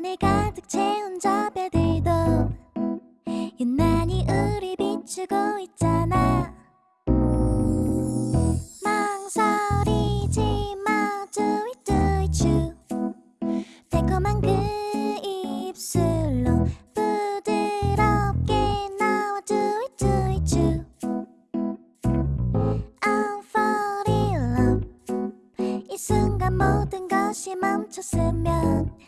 안에 가득 채운 저 별들도 유난히 우리 비추고 있잖아. 망설이지 마 do it do it you 달콤한 그 입술로 부드럽게 나와 do it do it you I'm fall in love. 이 순간 모든 것이 멈췄으면